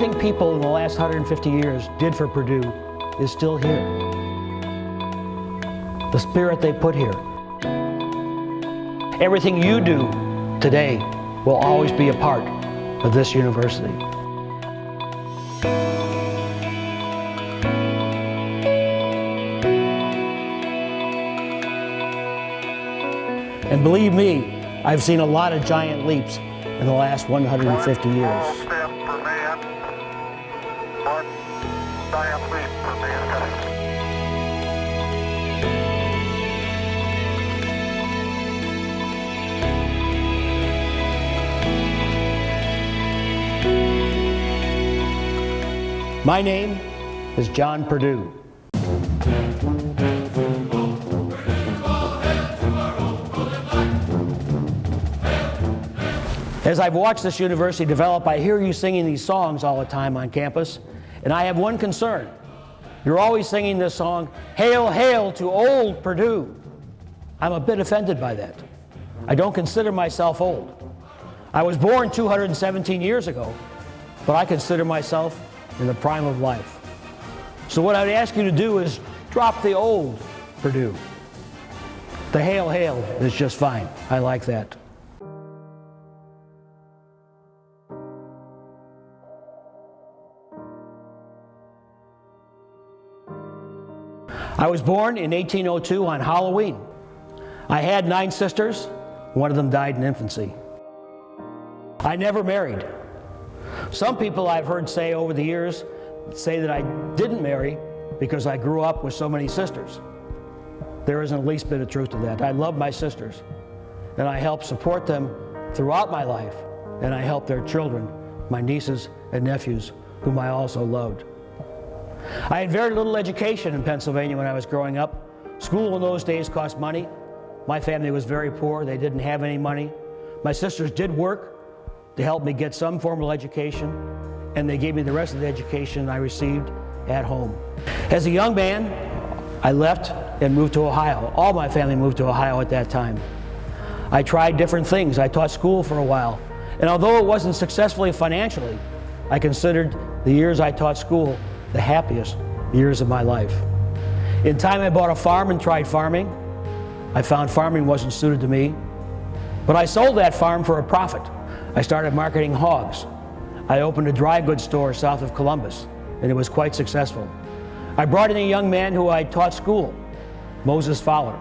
Everything people in the last 150 years did for Purdue is still here. The spirit they put here. Everything you do today will always be a part of this university. And believe me, I've seen a lot of giant leaps in the last 150 years. My name is John Purdue. As I've watched this university develop, I hear you singing these songs all the time on campus, and I have one concern. You're always singing this song, Hail, Hail to Old Purdue. I'm a bit offended by that. I don't consider myself old. I was born 217 years ago, but I consider myself in the prime of life. So what I'd ask you to do is drop the old Purdue. The hail, hail is just fine. I like that. I was born in 1802 on Halloween. I had nine sisters. One of them died in infancy. I never married. Some people I've heard say over the years say that I didn't marry because I grew up with so many sisters. There isn't the least bit of truth to that. I love my sisters and I help support them throughout my life and I help their children, my nieces and nephews, whom I also loved. I had very little education in Pennsylvania when I was growing up. School in those days cost money. My family was very poor. They didn't have any money. My sisters did work to help me get some formal education, and they gave me the rest of the education I received at home. As a young man, I left and moved to Ohio. All my family moved to Ohio at that time. I tried different things. I taught school for a while. And although it wasn't successfully financially, I considered the years I taught school the happiest years of my life. In time, I bought a farm and tried farming. I found farming wasn't suited to me, but I sold that farm for a profit. I started marketing hogs. I opened a dry goods store south of Columbus, and it was quite successful. I brought in a young man who I taught school, Moses Fowler.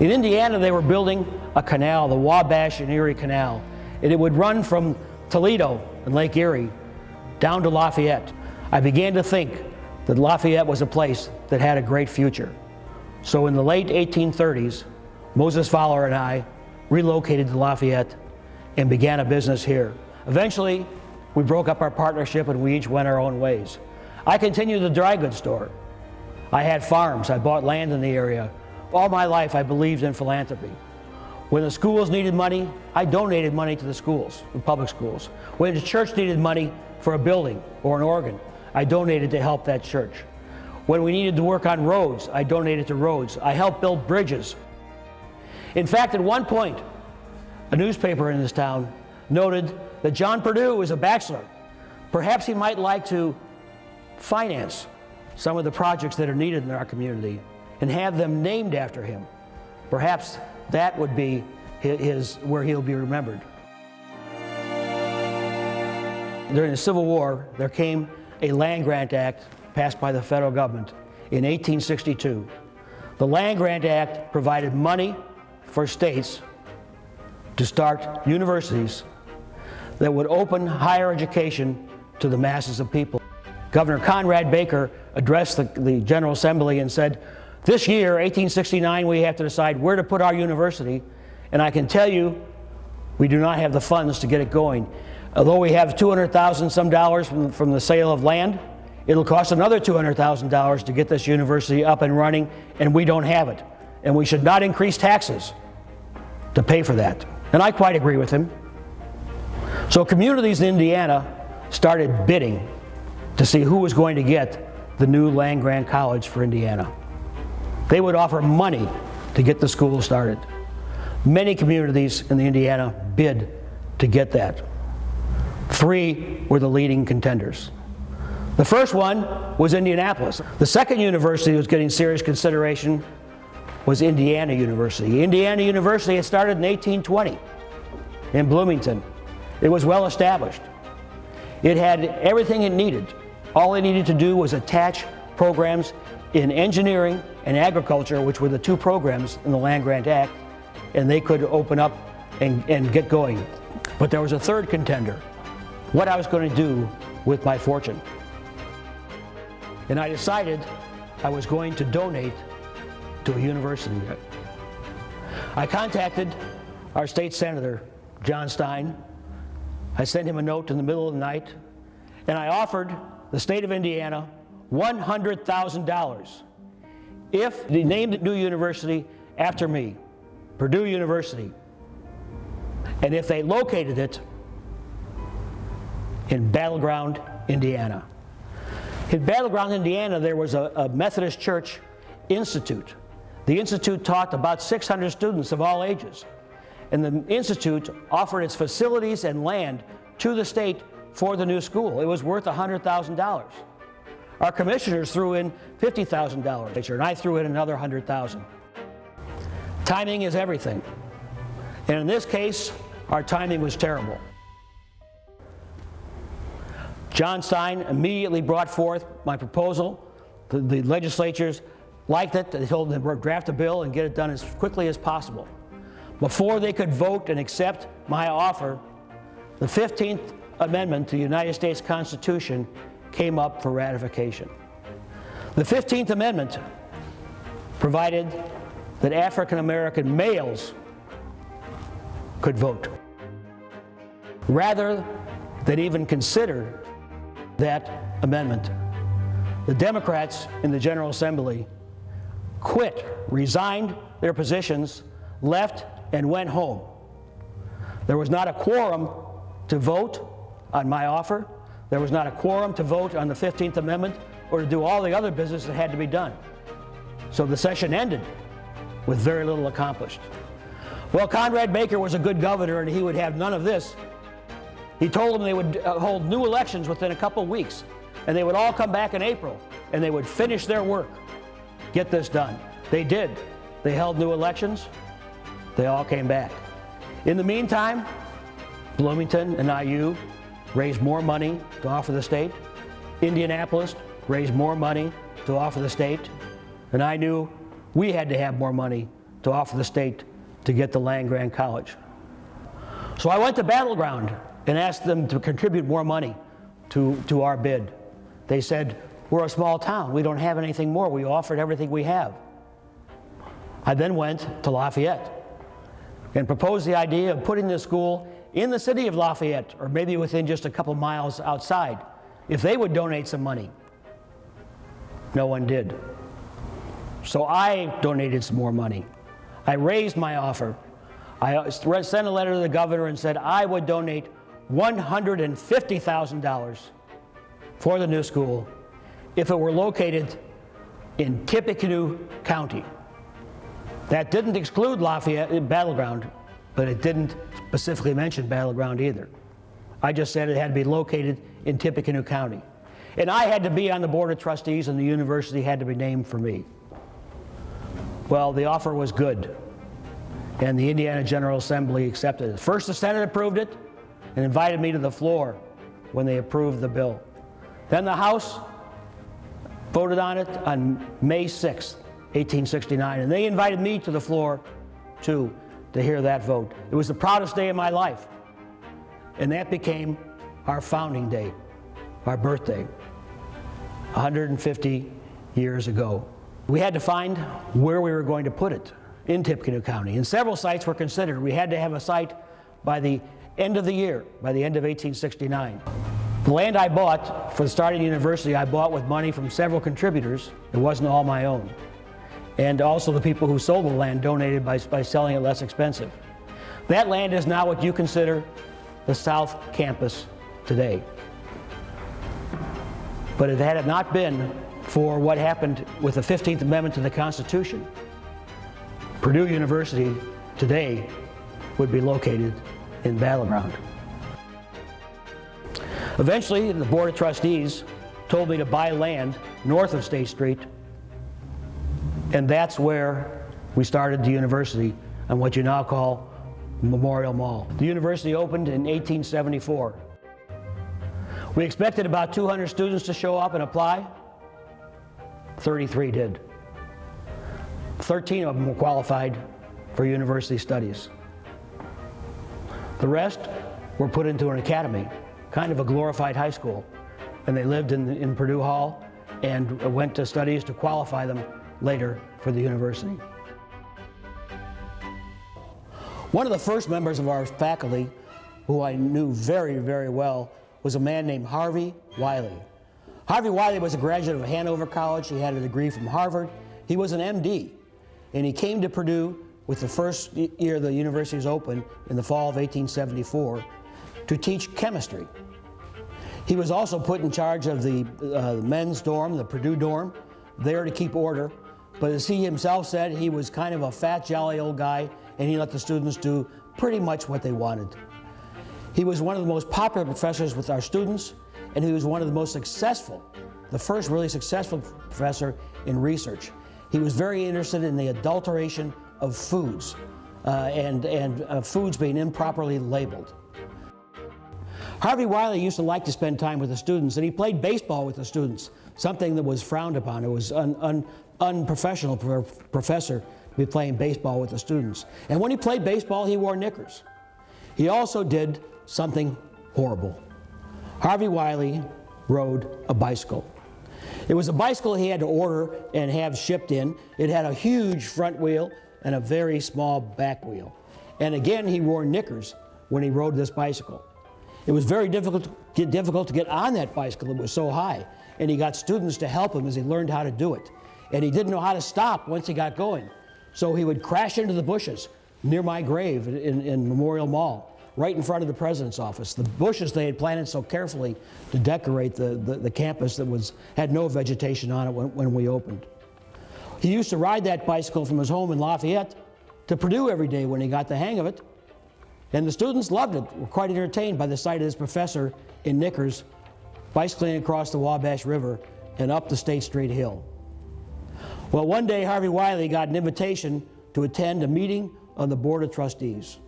In Indiana, they were building a canal, the Wabash and Erie Canal, and it would run from Toledo and Lake Erie down to Lafayette. I began to think that Lafayette was a place that had a great future. So in the late 1830s, Moses Fowler and I relocated to Lafayette and began a business here. Eventually, we broke up our partnership and we each went our own ways. I continued the dry goods store. I had farms, I bought land in the area. All my life I believed in philanthropy. When the schools needed money, I donated money to the schools, the public schools. When the church needed money for a building or an organ, I donated to help that church. When we needed to work on roads, I donated to roads. I helped build bridges. In fact, at one point, a newspaper in this town noted that John Purdue was a bachelor. Perhaps he might like to finance some of the projects that are needed in our community and have them named after him. Perhaps that would be his, where he'll be remembered. During the Civil War, there came a land grant act passed by the federal government in 1862. The Land Grant Act provided money for states to start universities that would open higher education to the masses of people. Governor Conrad Baker addressed the, the, General Assembly and said, this year, 1869, we have to decide where to put our university, and I can tell you, we do not have the funds to get it going. Although we have 200,000 some dollars from, from the sale of land, it'll cost another $200,000 to get this university up and running, and we don't have it. And we should not increase taxes to pay for that. And I quite agree with him. So communities in Indiana started bidding to see who was going to get the new land grant college for Indiana. They would offer money to get the school started. Many communities in the Indiana bid to get that. Three were the leading contenders. The first one was Indianapolis. The second university that was getting serious consideration was Indiana University. Indiana University had started in 1820 in Bloomington. It was well established. It had everything it needed. All it needed to do was attach programs in engineering and agriculture, which were the two programs in the Land Grant Act, and they could open up and, and get going. But there was a third contender, what I was going to do with my fortune. And I decided I was going to donate to a university. I contacted our state senator, John Stein. I sent him a note in the middle of the night, and I offered the state of Indiana $100,000 if they named the new university after me, Purdue University, and if they located it in Battleground, Indiana. In Battleground, Indiana, there was a, a Methodist Church Institute. The Institute taught about 600 students of all ages. And the Institute offered its facilities and land to the state for the new school. It was worth $100,000. Our commissioners threw in $50,000, and I threw in another 100,000. Timing is everything. And in this case, our timing was terrible. John Stein immediately brought forth my proposal. The, the legislatures liked it. They told them to draft a bill and get it done as quickly as possible. Before they could vote and accept my offer, the 15th Amendment to the United States Constitution came up for ratification. The 15th Amendment provided that African American males could vote. Rather than even consider that amendment, the Democrats in the General Assembly quit, resigned their positions, left, and went home. There was not a quorum to vote on my offer. There was not a quorum to vote on the 15th Amendment or to do all the other business that had to be done. So the session ended with very little accomplished. Well, Conrad Baker was a good governor and he would have none of this. He told them they would uh, hold new elections within a couple weeks and they would all come back in April and they would finish their work, get this done. They did. They held new elections. They all came back. In the meantime, Bloomington and IU raised more money to offer the state. Indianapolis raised more money to offer the state. And I knew we had to have more money to offer the state to get the land grant college. So I went to Battleground and asked them to contribute more money to, to our bid. They said, we're a small town. We don't have anything more. We offered everything we have. I then went to Lafayette and proposed the idea of putting the school in the city of Lafayette, or maybe within just a couple miles outside, if they would donate some money. No one did. So I donated some more money. I raised my offer. I sent a letter to the governor and said I would donate $150,000 for the new school if it were located in Tippecanoe County. That didn't exclude Lafayette uh, Battleground, but it didn't specifically mention Battleground either. I just said it had to be located in Tippecanoe County. And I had to be on the Board of Trustees and the university had to be named for me. Well, the offer was good, and the Indiana General Assembly accepted it. First, the Senate approved it and invited me to the floor when they approved the bill. Then the House voted on it on May 6, 1869, and they invited me to the floor too to hear that vote. It was the proudest day of my life, and that became our founding day, our birthday, 150 years ago. We had to find where we were going to put it in Tippecanoe County. And several sites were considered. We had to have a site by the end of the year, by the end of 1869. The land I bought for the starting university, I bought with money from several contributors. It wasn't all my own. And also the people who sold the land donated by, by selling it less expensive. That land is now what you consider the South Campus today. But if it had not been for what happened with the 15th Amendment to the Constitution. Purdue University today would be located in Battleground. Eventually, the Board of Trustees told me to buy land north of State Street, and that's where we started the university on what you now call Memorial Mall. The university opened in 1874. We expected about 200 students to show up and apply. 33 did. 13 of them were qualified for university studies. The rest were put into an academy, kind of a glorified high school. And they lived in, in Purdue Hall and went to studies to qualify them later for the university. One of the first members of our faculty, who I knew very, very well, was a man named Harvey Wiley. Harvey Wiley was a graduate of Hanover College. He had a degree from Harvard. He was an MD, and he came to Purdue with the first year the university was open in the fall of 1874 to teach chemistry. He was also put in charge of the uh, men's dorm, the Purdue dorm, there to keep order. But as he himself said, he was kind of a fat, jolly old guy, and he let the students do pretty much what they wanted. He was one of the most popular professors with our students, and he was one of the most successful, the first really successful professor in research. He was very interested in the adulteration of foods uh, and, and uh, foods being improperly labeled. Harvey Wiley used to like to spend time with the students, and he played baseball with the students, something that was frowned upon. It was un, un, unprofessional for a professor to be playing baseball with the students. And when he played baseball, he wore knickers. He also did something horrible. Harvey Wiley rode a bicycle. It was a bicycle he had to order and have shipped in. It had a huge front wheel and a very small back wheel. And again, he wore knickers when he rode this bicycle. It was very difficult to, get, difficult to get on that bicycle. It was so high. And he got students to help him as he learned how to do it. And he didn't know how to stop once he got going. So he would crash into the bushes near my grave in, in Memorial Mall, right in front of the president's office. The bushes they had planted so carefully to decorate the, the, the campus that was, had no vegetation on it when, when we opened. He used to ride that bicycle from his home in Lafayette to Purdue every day when he got the hang of it. And the students loved it, were quite entertained by the sight of this professor in knickers bicycling across the Wabash River and up the State Street Hill. Well, one day Harvey Wiley got an invitation to attend a meeting of the Board of Trustees.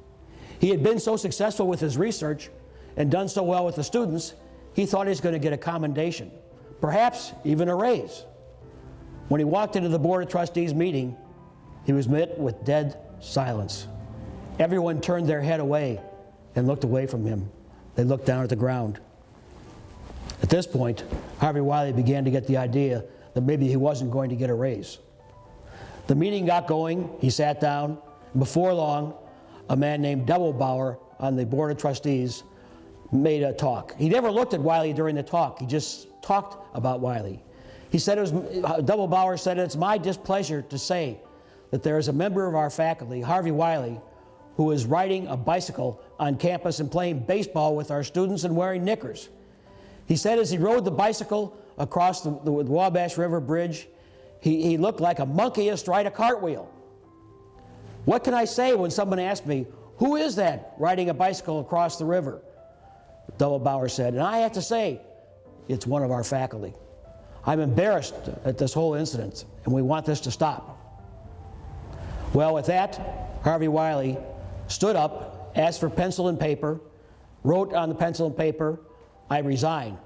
He had been so successful with his research and done so well with the students, he thought he was going to get a commendation, perhaps even a raise. When he walked into the Board of Trustees meeting, he was met with dead silence. Everyone turned their head away and looked away from him. They looked down at the ground. At this point, Harvey Wiley began to get the idea that maybe he wasn't going to get a raise. The meeting got going, he sat down, and before long, a man named Doebelbauer on the Board of Trustees made a talk. He never looked at Wiley during the talk, he just talked about Wiley. He said it was, Doebelbauer said, it's my displeasure to say that there is a member of our faculty, Harvey Wiley, who is riding a bicycle on campus and playing baseball with our students and wearing knickers. He said as he rode the bicycle across the, the Wabash River Bridge, he, he looked like a monkey astride a cartwheel. What can I say when someone asks me, who is that riding a bicycle across the river? Doebelbauer said, and I have to say, it's one of our faculty. I'm embarrassed at this whole incident, and we want this to stop. Well, with that, Harvey Wiley stood up, asked for pencil and paper, wrote on the pencil and paper, I resign,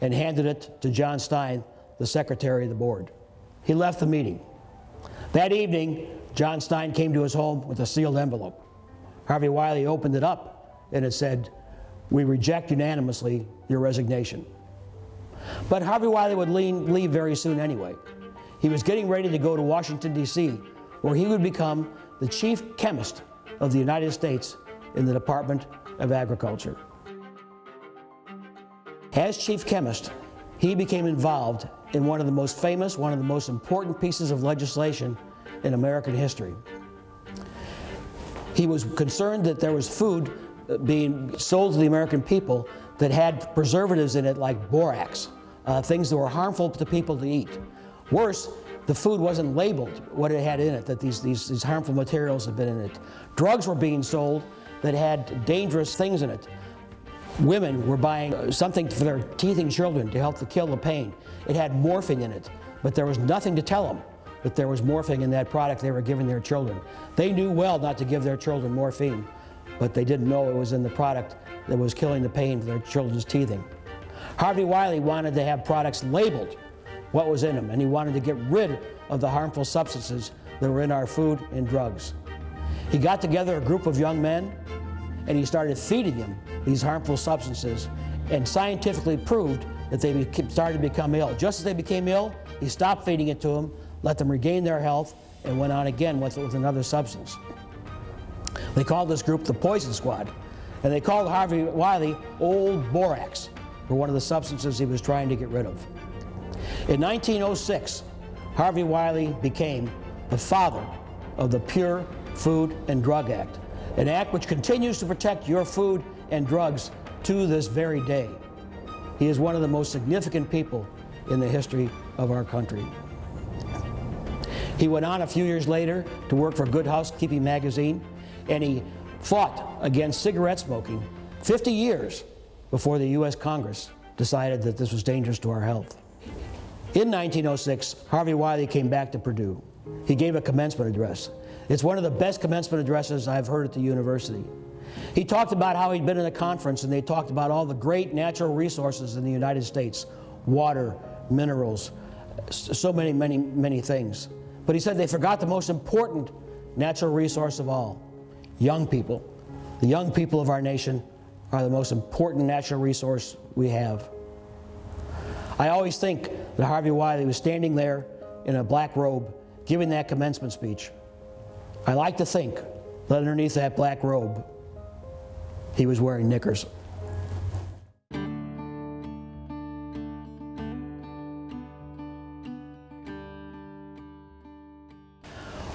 and handed it to John Stein, the secretary of the board. He left the meeting. That evening, John Stein came to his home with a sealed envelope. Harvey Wiley opened it up, and it said, we reject unanimously your resignation. But Harvey Wiley would leave very soon anyway. He was getting ready to go to Washington, D.C., where he would become the chief chemist of the United States in the Department of Agriculture. As chief chemist, he became involved in one of the most famous, one of the most important pieces of legislation in American history. He was concerned that there was food uh, being sold to the American people that had preservatives in it like borax, uh, things that were harmful to people to eat. Worse, the food wasn't labeled what it had in it, that these, these, these harmful materials had been in it. Drugs were being sold that had dangerous things in it. women were buying uh, something for their teething children to help to kill the pain. It had morphine in it, but there was nothing to tell them that there was morphine in that product they were giving their children. They knew well not to give their children morphine, but they didn't know it was in the product that was killing the pain for their children's teething. Harvey Wiley wanted to have products labeled what was in them, and he wanted to get rid of the harmful substances that were in our food and drugs. He got together a group of young men and he started feeding them these harmful substances and scientifically proved that they started to become ill. Just as they became ill, he stopped feeding it to them, let them regain their health, and went on again with, with another substance. They called this group the Poison Squad, and they called Harvey Wiley Old Borax for one of the substances he was trying to get rid of. In 1906, Harvey Wiley became the father of the Pure Food and Drug Act, an act which continues to protect your food and drugs to this very day. He is one of the most significant people in the history of our country. He went on a few years later to work for Good Housekeeping magazine, and he fought against cigarette smoking 50 years before the U.S. Congress decided that this was dangerous to our health. In 1906, Harvey Wiley came back to Purdue. He gave a commencement address. It's one of the best commencement addresses I've heard at the university. He talked about how he'd been in a conference and they talked about all the great natural resources in the United States, water, minerals, so many, many, many things. But he said they forgot the most important natural resource of all, young people. The young people of our nation are the most important natural resource we have. I always think that Harvey Wiley was standing there in a black robe giving that commencement speech. I like to think that underneath that black robe he was wearing knickers.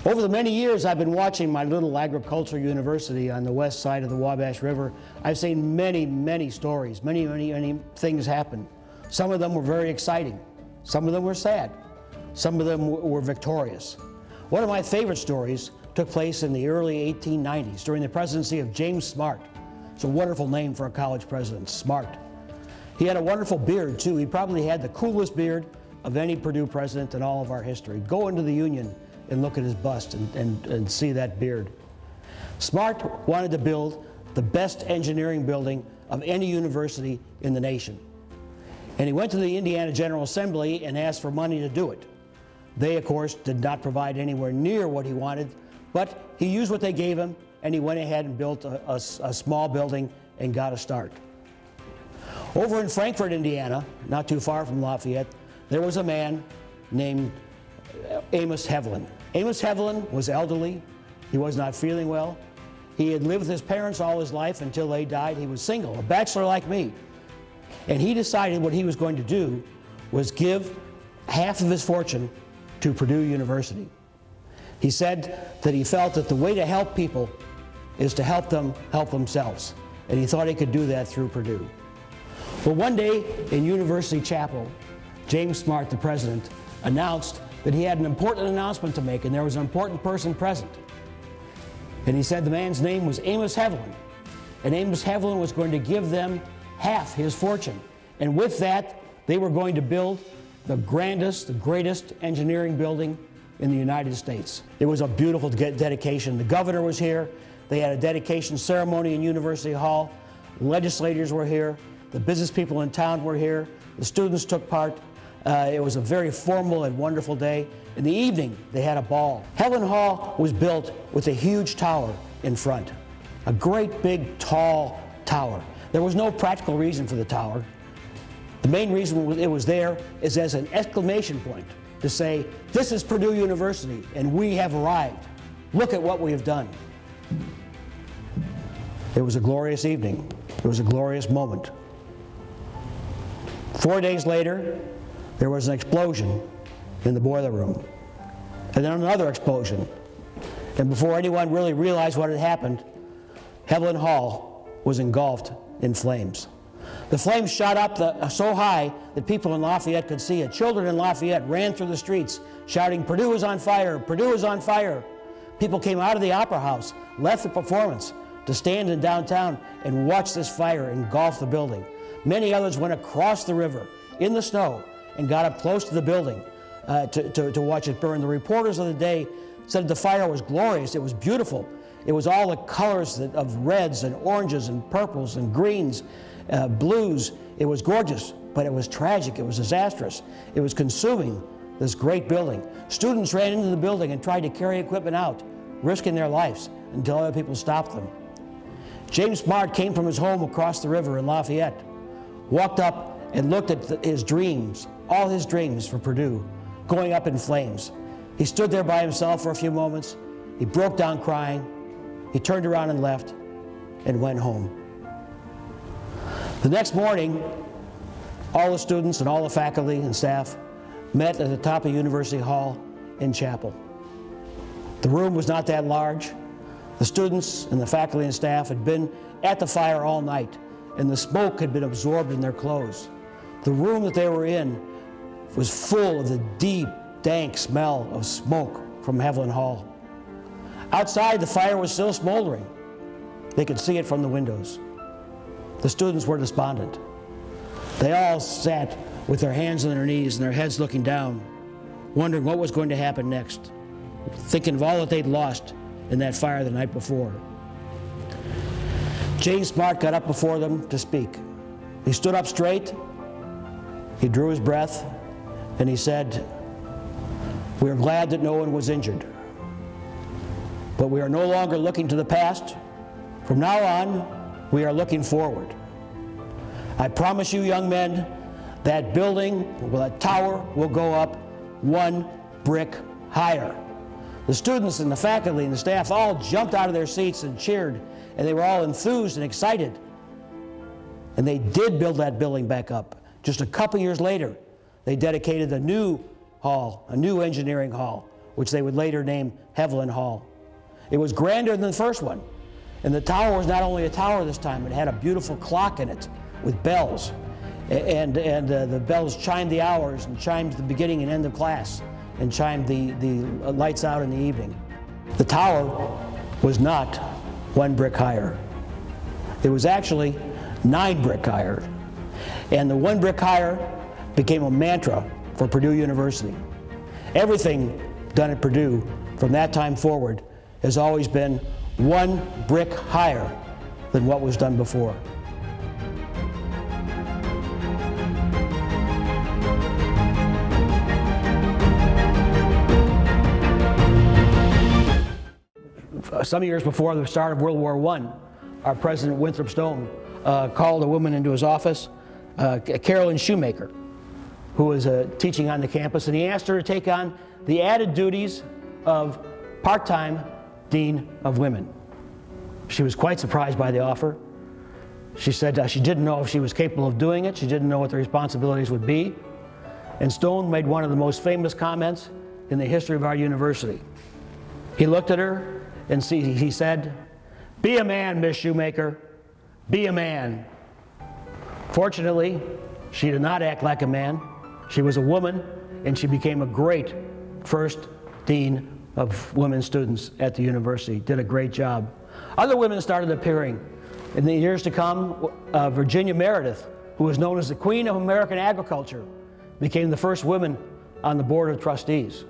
Over the many years I've been watching my little agricultural university on the west side of the Wabash River, I've seen many, many stories, many, many, many things happen. Some of them were very exciting. Some of them were sad. Some of them were victorious. One of my favorite stories took place in the early 1890s during the presidency of James Smart. It's a wonderful name for a college president, Smart. He had a wonderful beard, too. He probably had the coolest beard of any Purdue president in all of our history. Go into the Union and look at his bust and, and, and see that beard. Smart wanted to build the best engineering building of any university in the nation. And he went to the Indiana General Assembly and asked for money to do it. They, of course, did not provide anywhere near what he wanted, but he used what they gave him and he went ahead and built a, a, a small building and got a start. Over in Frankfort, Indiana, not too far from Lafayette, there was a man named Amos Heavilon. Amos Heavilon was elderly. He was not feeling well. He had lived with his parents all his life until they died. He was single, a bachelor like me. And he decided what he was going to do was give half of his fortune to Purdue University. He said that he felt that the way to help people is to help them help themselves. And he thought he could do that through Purdue. Well, one day in University Chapel, James Smart, the president, announced that he had an important announcement to make and there was an important person present. And he said the man's name was Amos Heavilon. And Amos Heavilon was going to give them half his fortune. And with that, they were going to build the grandest, the greatest engineering building in the United States. It was a beautiful dedication. The governor was here. They had a dedication ceremony in University Hall. Legislators were here. The business people in town were here. The students took part. Uh, it was a very formal and wonderful day. In the evening, they had a ball. Heavilon Hall was built with a huge tower in front, a great big tall tower. There was no practical reason for the tower. The main reason it was there is as an exclamation point to say, this is Purdue University and we have arrived. Look at what we have done. It was a glorious evening. It was a glorious moment. Four days later, there was an explosion in the boiler room. And then another explosion. And before anyone really realized what had happened, Heavilon Hall was engulfed in flames. The flames shot up the, so high that people in Lafayette could see it. Children in Lafayette ran through the streets shouting, Purdue is on fire, Purdue is on fire. People came out of the Opera House, left the performance, to stand in downtown and watch this fire engulf the building. Many others went across the river in the snow and got up close to the building uh, to, to, to watch it burn. The reporters of the day said the fire was glorious, it was beautiful. It was all the colors of reds and oranges and purples and greens, uh, blues. It was gorgeous, but it was tragic, it was disastrous. It was consuming this great building. Students ran into the building and tried to carry equipment out, risking their lives until other people stopped them. James Smart came from his home across the river in Lafayette, walked up and looked at the, his dreams, all his dreams for Purdue, going up in flames. He stood there by himself for a few moments. He broke down crying. He turned around and left and went home. The next morning, all the students and all the faculty and staff met at the top of University Hall in chapel. The room was not that large. The students and the faculty and staff had been at the fire all night, and the smoke had been absorbed in their clothes. The room that they were in was full of the deep, dank smell of smoke from Heavilon Hall. Outside, the fire was still smoldering. They could see it from the windows. The students were despondent. They all sat with their hands on their knees and their heads looking down, wondering what was going to happen next, thinking of all that they'd lost in that fire the night before. James Smart got up before them to speak. He stood up straight, he drew his breath, and he said, We are glad that no one was injured. But we are no longer looking to the past. From now on, we are looking forward. I promise you, young men, that building, well, that tower will go up one brick higher. The students and the faculty and the staff all jumped out of their seats and cheered, and they were all enthused and excited. And they did build that building back up. Just a couple years later, they dedicated a new hall, a new engineering hall, which they would later name Heavilon Hall. It was grander than the first one. And the tower was not only a tower this time, it had a beautiful clock in it with bells. And, and uh, the bells chimed the hours and chimed the beginning and end of class and chimed the, the lights out in the evening. The tower was not one brick higher. It was actually nine brick higher. And the one brick higher became a mantra for Purdue University. Everything done at Purdue from that time forward has always been one brick higher than what was done before. Some years before the start of World War I, our President Winthrop Stone uh, called a woman into his office, uh, Carolyn Shoemaker, who was uh, teaching on the campus, and he asked her to take on the added duties of part-time Dean of Women. She was quite surprised by the offer. She said uh, she didn't know if she was capable of doing it. She didn't know what the responsibilities would be. And Stone made one of the most famous comments in the history of our university. He looked at her and see, he said, be a man, Miss Shoemaker, be a man. Fortunately, she did not act like a man. She was a woman, and she became a great first dean of women students at the university. Did a great job. Other women started appearing. In the years to come, uh, Virginia Meredith, who was known as the Queen of American Agriculture, became the first woman on the Board of Trustees.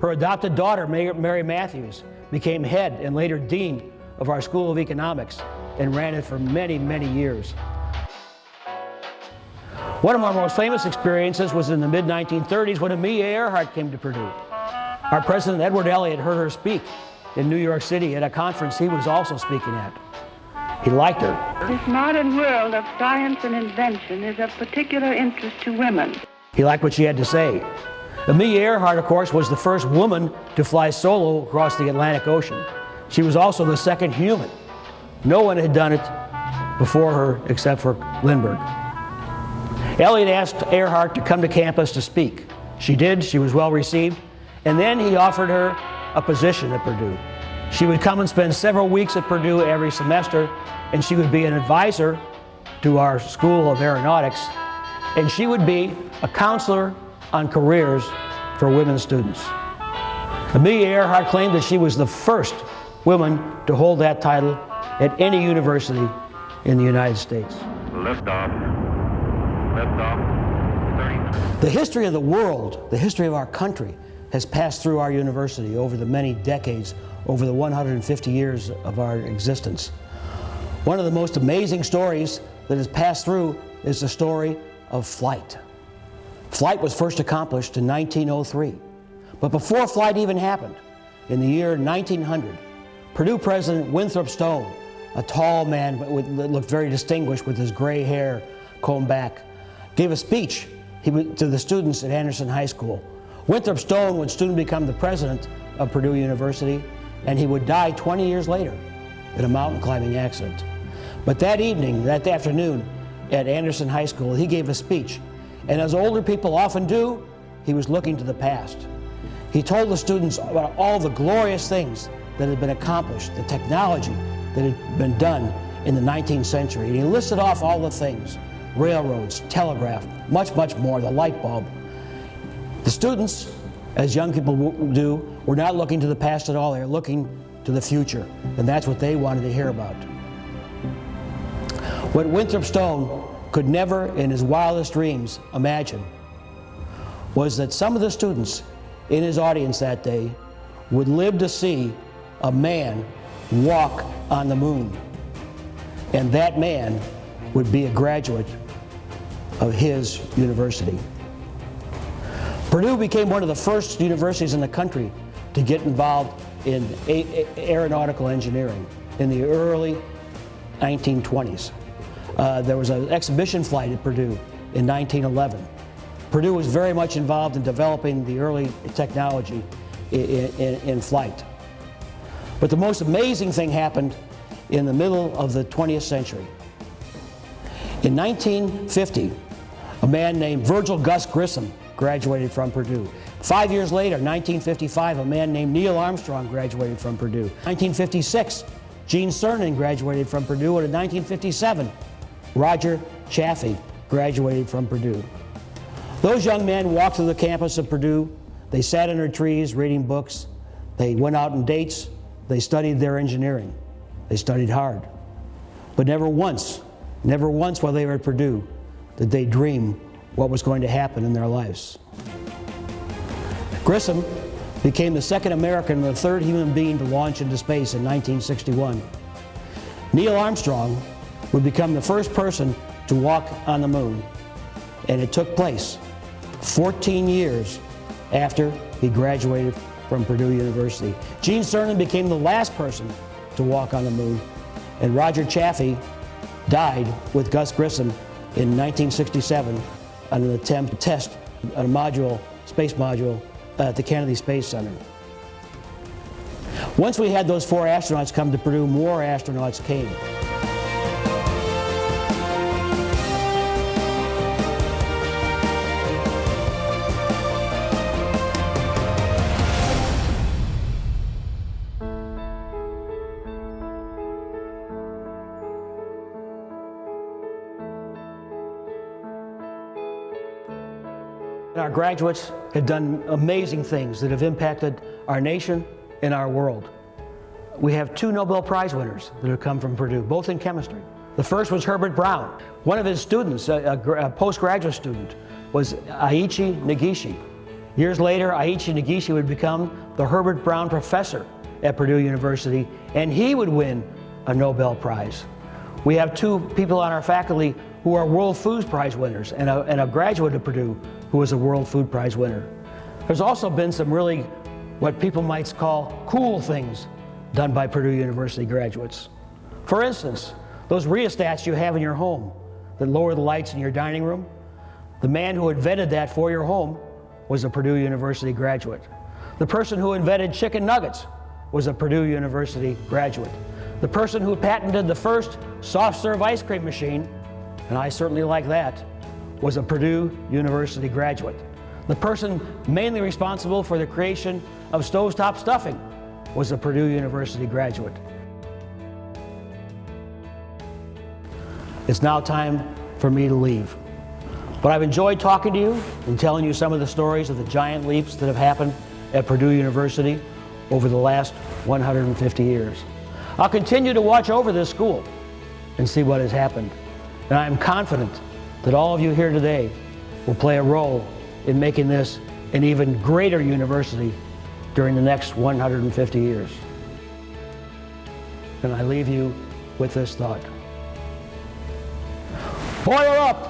Her adopted daughter, Mary Matthews, became head and later dean of our School of Economics and ran it for many, many years. One of our most famous experiences was in the mid-1930s when Amelia Earhart came to Purdue. Our president, Edward Elliott, heard her speak in New York City at a conference he was also speaking at. He liked her. This modern world of science and invention is of particular interest to women. He liked what she had to say. Amelia Earhart, of course, was the first woman to fly solo across the Atlantic Ocean. She was also the second human. No one had done it before her except for Lindbergh. Elliott asked Earhart to come to campus to speak. She did, she was well received, and then he offered her a position at Purdue. She would come and spend several weeks at Purdue every semester, and she would be an advisor to our School of Aeronautics, and she would be a counselor on careers for women students. Amelia Earhart claimed that she was the first woman to hold that title at any university in the United States. Liftoff. Liftoff. 30 The history of the world, the history of our country, has passed through our university over the many decades, over the 150 years of our existence. One of the most amazing stories that has passed through is the story of flight. Flight was first accomplished in 1903. But before flight even happened, in the year 1900, Purdue President Winthrop Stone, a tall man that looked very distinguished with his gray hair combed back, gave a speech to the students at Anderson High School. Winthrop Stone would soon become the president of Purdue University, and he would die 20 years later in a mountain climbing accident. But that evening, that afternoon, at Anderson High School, he gave a speech. And as older people often do, he was looking to the past. He told the students about all the glorious things that had been accomplished, the technology that had been done in the 19th century. And he listed off all the things railroads, telegraph, much, much more, the light bulb. The students, as young people do, were not looking to the past at all. They were looking to the future. And that's what they wanted to hear about. What Winthrop Stone could never, in his wildest dreams, imagine was that some of the students in his audience that day would live to see a man walk on the moon. And that man would be a graduate of his university. Purdue became one of the first universities in the country to get involved in aeronautical engineering in the early 1920s. Uh, there was an exhibition flight at Purdue in 1911. Purdue was very much involved in developing the early technology i- i- in, in flight. But the most amazing thing happened in the middle of the 20th century. In 1950, a man named Virgil Gus Grissom graduated from Purdue. Five years later, 1955, a man named Neil Armstrong graduated from Purdue. 1956, Gene Cernan graduated from Purdue, and in 1957, Roger Chaffee graduated from Purdue. Those young men walked through the campus of Purdue. They sat under trees reading books. They went out on dates. They studied their engineering. They studied hard. But never once, never once while they were at Purdue did they dream what was going to happen in their lives. Grissom became the second American and the third human being to launch into space in 1961. Neil Armstrong would become the first person to walk on the moon, and it took place 14 years after he graduated from Purdue University. Gene Cernan became the last person to walk on the moon, and Roger Chaffee died with Gus Grissom in 1967 on an attempt to test a module, space module, uh, at the Kennedy Space Center. Once we had those four astronauts come to Purdue, more astronauts came. Our graduates have done amazing things that have impacted our nation and our world. We have two Nobel Prize winners that have come from Purdue, both in chemistry. The first was Herbert Brown. One of his students, a, a a postgraduate student, was Ei-ichi Negishi. Years later, Ei-ichi Negishi would become the Herbert Brown Professor at Purdue University, and he would win a Nobel Prize. We have two people on our faculty who are World Food Prize winners and a, and a graduate of Purdue who was a World Food Prize winner. There's also been some really what people might call cool things done by Purdue University graduates. For instance, those rheostats you have in your home that lower the lights in your dining room, the man who invented that for your home was a Purdue University graduate. The person who invented chicken nuggets was a Purdue University graduate. The person who patented the first soft serve ice cream machine, and I certainly like that, was a Purdue University graduate. The person mainly responsible for the creation of stovetop stuffing was a Purdue University graduate. It's now time for me to leave. But I've enjoyed talking to you and telling you some of the stories of the giant leaps that have happened at Purdue University over the last 150 years. I'll continue to watch over this school and see what has happened. And I am confident that all of you here today will play a role in making this an even greater university during the next 150 years. And I leave you with this thought. Boiler up!